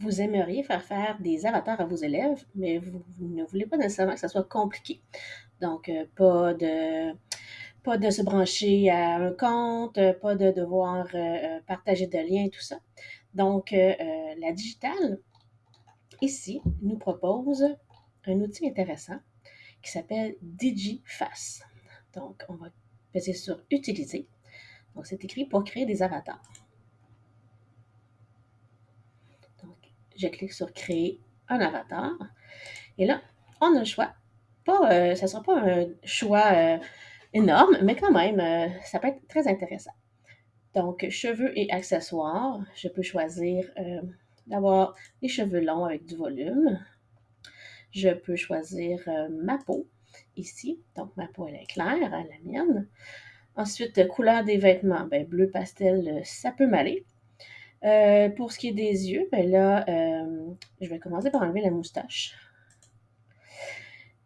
vous aimeriez faire faire des avatars à vos élèves, mais vous, ne voulez pas nécessairement que ça soit compliqué. Donc, euh, pas de se brancher à un compte, pas de devoir euh, partager de liens, tout ça. Donc, la digitale, ici, nous propose un outil intéressant qui s'appelle DigiFace. Donc, on va peser sur Utiliser. Donc, c'est écrit pour créer des avatars. Donc, je clique sur Créer un avatar. Et là, on a le choix. Pas, euh, ça ne sera pas un choix euh, énorme, mais quand même, euh, ça peut être très intéressant. Donc, cheveux et accessoires, je peux choisir d'avoir des cheveux longs avec du volume. Je peux choisir ma peau ici. Donc, ma peau, elle est claire, la mienne. Ensuite, couleur des vêtements, ben, bleu pastel, ça peut m'aller. Euh, pour ce qui est des yeux, ben là, euh, je vais commencer par enlever la moustache.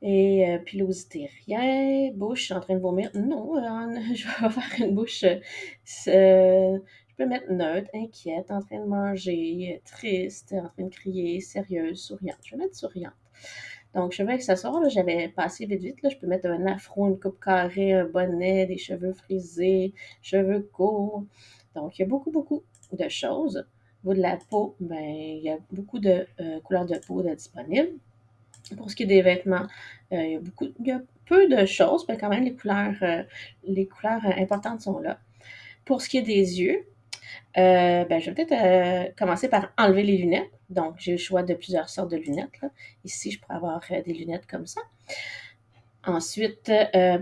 Et euh, pilosité, rien. Bouche, en train de vomir. Non, je vais faire une bouche. je peux mettre neutre, inquiète, en train de manger, triste, en train de crier, sérieuse, souriante. Je vais mettre souriante. Donc, cheveux accessoires, j'avais passé vite vite. Là, je peux mettre un afro, une coupe carrée, un bonnet, des cheveux frisés, cheveux courts. Donc, il y a beaucoup, beaucoup de choses. Au niveau de la peau, ben, il y a beaucoup de euh, couleurs de peau disponibles. Pour ce qui est des vêtements, euh, il, y a beaucoup, il y a peu de choses, mais quand même, les couleurs, euh, les couleurs importantes sont là. Pour ce qui est des yeux, ben, je vais peut-être commencer par enlever les lunettes. Donc, j'ai le choix de plusieurs sortes de lunettes. Ici, je pourrais avoir des lunettes comme ça. Ensuite,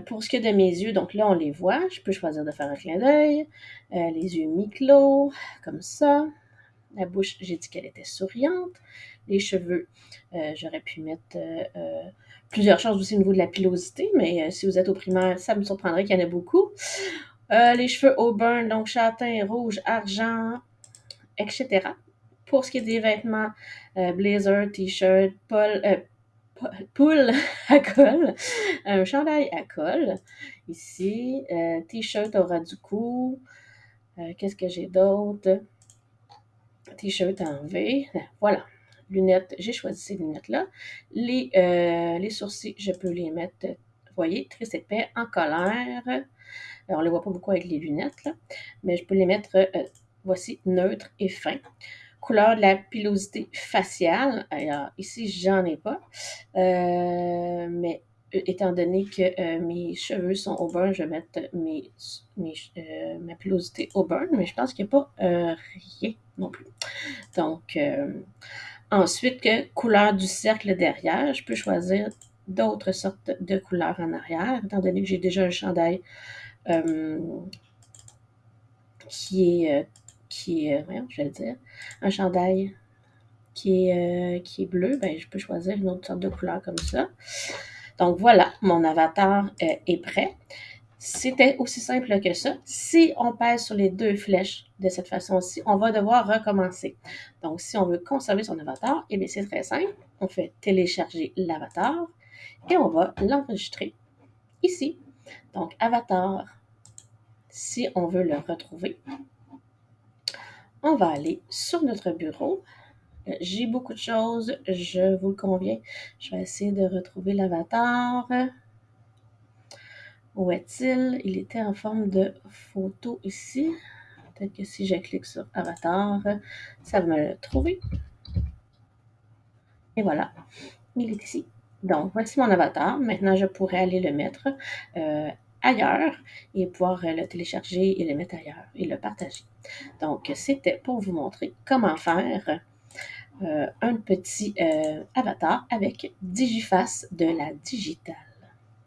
pour ce qui est de mes yeux, donc là, on les voit. Je peux choisir de faire un clin d'œil. les yeux mi-clos, comme ça. La bouche, j'ai dit qu'elle était souriante. Les cheveux, j'aurais pu mettre plusieurs choses aussi au niveau de la pilosité, mais si vous êtes au primaire, ça me surprendrait qu'il y en ait beaucoup. les cheveux auburn, donc châtain, rouge, argent, etc. Pour ce qui est des vêtements, blazer, t-shirt, pol, poule à col, un chandail à col, ici, euh, t-shirt au ras du cou, euh, qu'est-ce que j'ai d'autre? T-shirt en V, voilà. Lunettes, j'ai choisi ces lunettes-là. Les, euh, les sourcils, je peux les mettre, vous voyez, très épais, en colère. on ne les voit pas beaucoup avec les lunettes, mais je peux les mettre, voici, neutre et fin couleur de la pilosité faciale. Alors, ici, j'en ai pas. Euh, mais euh, étant donné que euh, mes cheveux sont au burn, je vais mettre mes, ma pilosité au burn, mais je pense qu'il n'y a pas rien non plus. Donc, ensuite, que couleur du cercle derrière, je peux choisir d'autres sortes de couleurs en arrière, étant donné que j'ai déjà un chandail qui est qui est, je vais dire, un chandail qui est, euh, qui est bleu, ben, je peux choisir une autre sorte de couleur comme ça. Donc voilà, mon avatar euh, est prêt. C'était aussi simple que ça. Si on pèse sur les deux flèches de cette façon-ci, on va devoir recommencer. Donc, si on veut conserver son avatar, eh bien, c'est très simple. On fait télécharger l'avatar et on va l'enregistrer ici. Donc, avatar, si on veut le retrouver, on va aller sur notre bureau. Euh, j'ai beaucoup de choses, je vous le conviens. Je vais essayer de retrouver l'avatar. Où est-il? Il était en forme de photo ici. Peut-être que si je clique sur avatar, ça va me le trouver. Et voilà, il est ici. Donc, voici mon avatar. Maintenant, je pourrais aller le mettre euh, ailleurs et pouvoir euh, le télécharger et le mettre ailleurs et le partager. Donc, c'était pour vous montrer comment faire euh, un petit euh, avatar avec Digiface de la digitale.